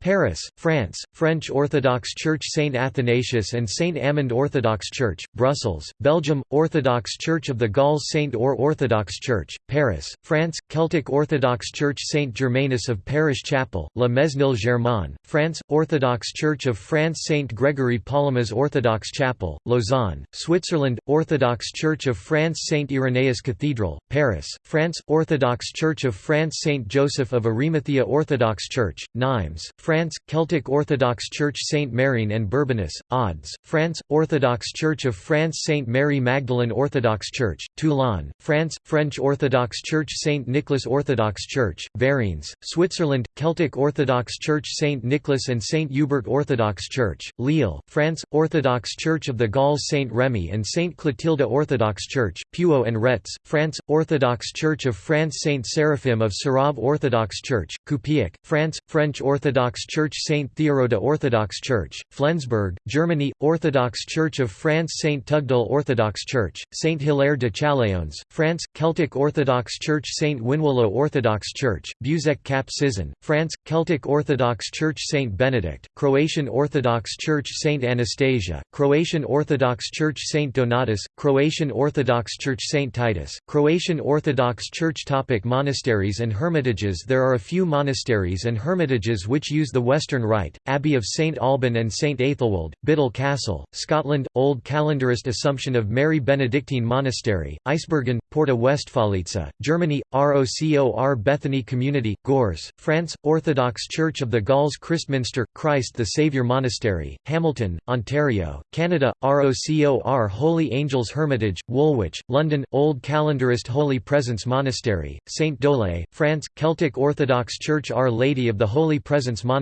Paris, France, French Orthodox Church St. Athanasius and St. Amand Orthodox Church, Brussels, Belgium, Orthodox Church of the Gauls St. Or Orthodox Church, Paris, France, Celtic Orthodox Church St. Germanus of Parish Chapel, La Mesnil Germain, France, Orthodox Church of France St. Gregory Palamas Orthodox Chapel, Lausanne, Switzerland, Orthodox Church of France St. Irenaeus Cathedral, Paris, France, Orthodox Church of France St. Joseph of Arimathea Orthodox Church, Nimes, France, Celtic Orthodox Church Saint Marien and Bourbonnais, Odds, France, Orthodox Church of France Saint Mary Magdalene Orthodox Church, Toulon, France, French Orthodox Church Saint Nicholas Orthodox Church, Varines, Switzerland, Celtic Orthodox Church Saint Nicholas and Saint Hubert Orthodox Church, Lille, France, Orthodox Church of the Gauls Saint Remy and Saint Clotilda Orthodox Church, Puaux and Retz, France, Orthodox Church of France Saint Seraphim of Sarov Orthodox Church, Coupieque, France, French Orthodox Orthodox Church St. Theoroda Orthodox Church, Flensburg, Germany, Orthodox Church of France St. Tugdal Orthodox Church, St. Hilaire de Châlons, France, Celtic Orthodox Church St. Winwaloe Orthodox Church, Beuzec Cap Sizun, France, Celtic Orthodox Church St. Benedict, Croatian Orthodox Church St. Anastasia, Croatian Orthodox Church St. Donatus, Croatian Orthodox Church St. Titus, Croatian Orthodox Church Topic Monasteries and hermitages There are a few monasteries and hermitages which use the Western Rite, Abbey of St Alban and St Aethelwold, Biddle Castle, Scotland, Old Calendarist Assumption of Mary Benedictine Monastery, Eisbergen, Porta Westfalica, Germany, ROCOR Bethany Community, Gors, France, Orthodox Church of the Gauls Christminster, Christ the Saviour Monastery, Hamilton, Ontario, Canada, ROCOR Holy Angels Hermitage, Woolwich, London, Old Calendarist Holy Presence Monastery, St Dole, France, Celtic Orthodox Church Our Lady of the Holy Presence Monastery,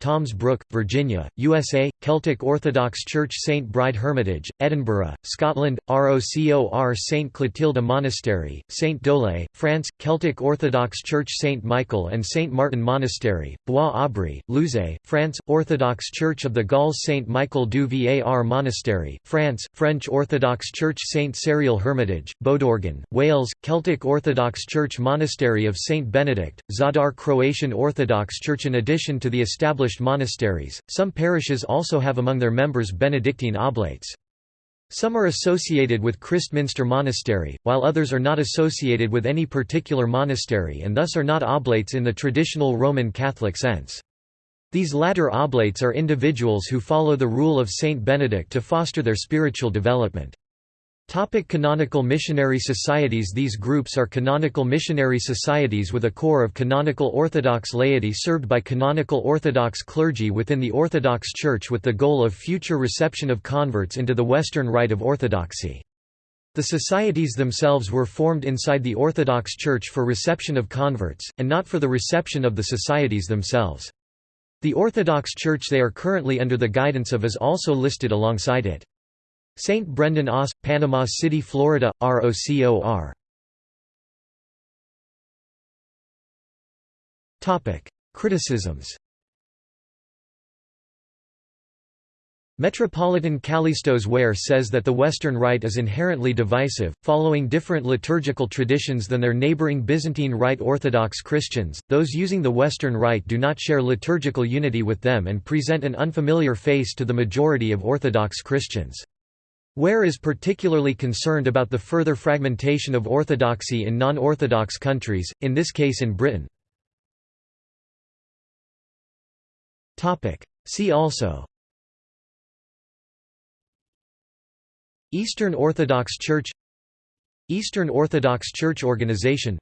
Toms Brook, Virginia, USA, Celtic Orthodox Church St Bride Hermitage, Edinburgh, Scotland, ROCOR St Clotilda Monastery, St Dole, France, Celtic Orthodox Church St Michael and St Martin Monastery, Bois-Aubry, Louzé, France, Orthodox Church of the Gauls St Michael du Var Monastery, France, French Orthodox Church St Cyril Hermitage, Bodorgan, Wales, Celtic Orthodox Church Monastery of St Benedict, Zadar Croatian Orthodox Church In addition to the established monasteries, some parishes also have among their members Benedictine oblates. Some are associated with Christminster Monastery, while others are not associated with any particular monastery and thus are not oblates in the traditional Roman Catholic sense. These latter oblates are individuals who follow the rule of Saint Benedict to foster their spiritual development. Topic canonical missionary societies These groups are canonical missionary societies with a core of canonical Orthodox laity served by canonical Orthodox clergy within the Orthodox Church with the goal of future reception of converts into the Western Rite of Orthodoxy. The societies themselves were formed inside the Orthodox Church for reception of converts, and not for the reception of the societies themselves. The Orthodox Church they are currently under the guidance of is also listed alongside it. St. Brendan Os, Panama City, Florida, ROCOR. Criticisms Metropolitan Kallistos Ware says that the Western Rite is inherently divisive, following different liturgical traditions than their neighboring Byzantine Rite Orthodox Christians. Those using the Western Rite do not share liturgical unity with them and present an unfamiliar face to the majority of Orthodox Christians. Ware is particularly concerned about the further fragmentation of orthodoxy in non-Orthodox countries, in this case in Britain. See also Eastern Orthodox Church Eastern Orthodox Church Organization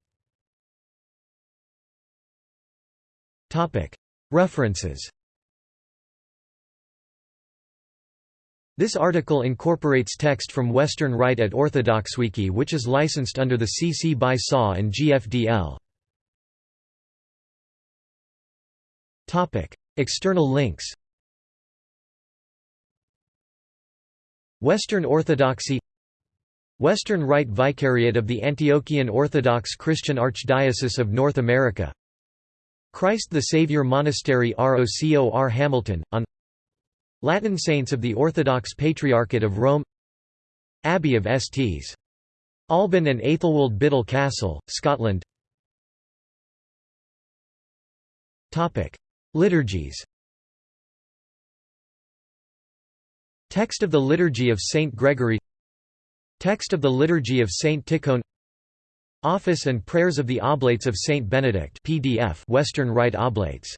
References This article incorporates text from Western Rite at OrthodoxWiki which is licensed under the CC by SA and GFDL. External links Western Orthodoxy Western Rite Vicariate of the Antiochian Orthodox Christian Archdiocese of North America Christ the Saviour Monastery ROCOR Hamilton, on Latin saints of the Orthodox Patriarchate of Rome Abbey of Sts. Alban and Aethelwold Biddle Castle, Scotland. Liturgies. Text of the Liturgy of Saint Gregory. Text of the Liturgy of Saint Tikhon. Office and Prayers of the Oblates of Saint Benedict PDF Western Rite Oblates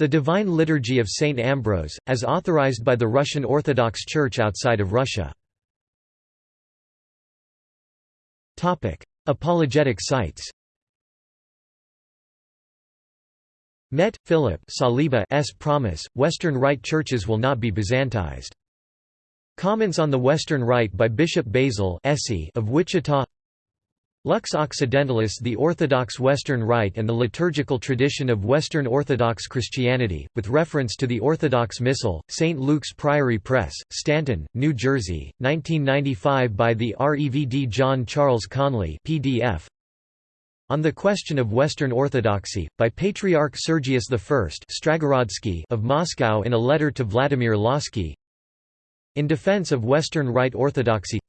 the Divine Liturgy of Saint Ambrose, as authorized by the Russian Orthodox Church outside of Russia. Apologetic sites Met, Philip Saliba S. Promise, Western Rite churches will not be Byzantized. Comments on the Western Rite by Bishop Basil of Wichita Lux Occidentalis The Orthodox Western Rite and the liturgical tradition of Western Orthodox Christianity, with reference to the Orthodox Missal, St. Luke's Priory Press, Stanton, New Jersey, 1995 by the REVD John Charles Conley PDF. On the Question of Western Orthodoxy, by Patriarch Sergius I Stragorodsky of Moscow in a letter to Vladimir Lossky In defense of Western Rite Orthodoxy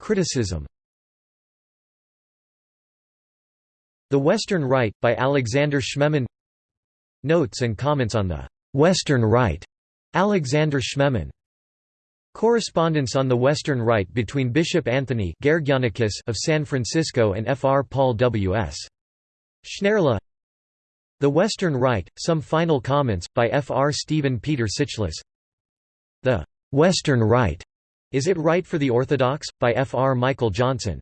Criticism The Western Rite, by Alexander Schmemann Notes and comments on the «Western Rite» Alexander Schmemann Correspondence on the Western Rite between Bishop Anthony of San Francisco and Fr. Paul W.S. Schneirla The Western Rite, Some Final Comments, by F. R. Stephen Peter Sitchless The Western Rite, Is It Right for the Orthodox? by F. R. Michael Johnson